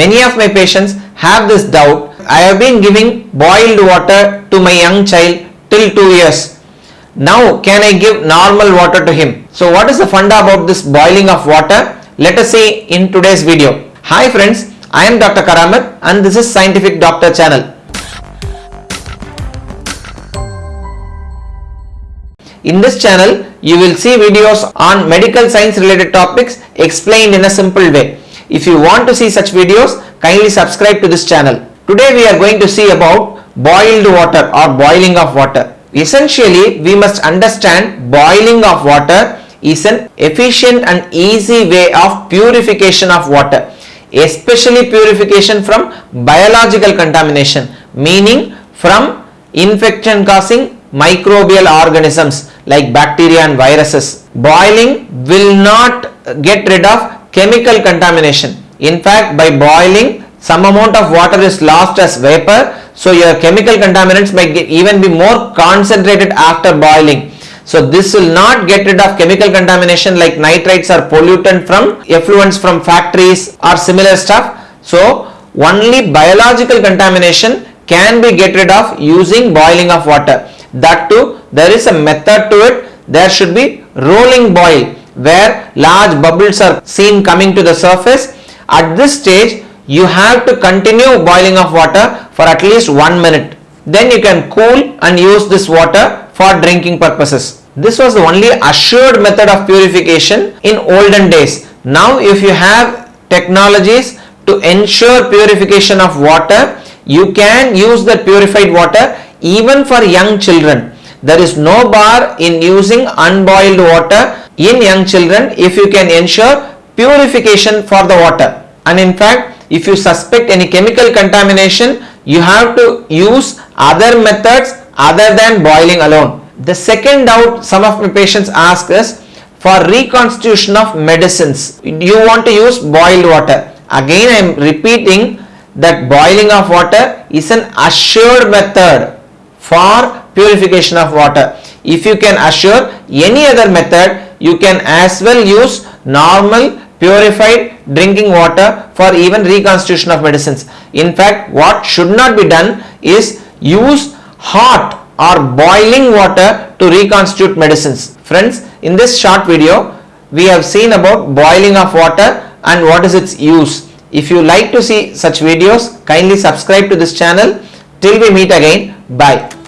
Many of my patients have this doubt. I have been giving boiled water to my young child till 2 years. Now can I give normal water to him? So what is the funda about this boiling of water? Let us see in today's video. Hi friends, I am Dr. Karamat and this is Scientific Doctor channel. In this channel, you will see videos on medical science related topics explained in a simple way. If you want to see such videos, kindly subscribe to this channel. Today we are going to see about boiled water or boiling of water. Essentially, we must understand boiling of water is an efficient and easy way of purification of water, especially purification from biological contamination, meaning from infection causing microbial organisms like bacteria and viruses. Boiling will not get rid of chemical contamination. In fact, by boiling, some amount of water is lost as vapor. So your chemical contaminants might get, even be more concentrated after boiling. So this will not get rid of chemical contamination like nitrites or pollutant from effluents from factories or similar stuff. So only biological contamination can be get rid of using boiling of water. That too there is a method to it. There should be rolling boil where large bubbles are seen coming to the surface. At this stage you have to continue boiling of water for at least 1 minute. Then you can cool and use this water for drinking purposes. This was the only assured method of purification in olden days. Now if you have technologies to ensure purification of water, you can use the purified water even for young children. There is no bar in using unboiled water in young children if you can ensure purification for the water. And in fact, if you suspect any chemical contamination, you have to use other methods other than boiling alone. The second doubt some of my patients ask is for reconstitution of medicines. You want to use boiled water. Again I am repeating that boiling of water is an assured method for purification of water. If you can assure any other method, you can as well use normal purified drinking water for even reconstitution of medicines. In fact, what should not be done is use hot or boiling water to reconstitute medicines. Friends, in this short video, we have seen about boiling of water and what is its use. If you like to see such videos, kindly subscribe to this channel. Till we meet again, bye.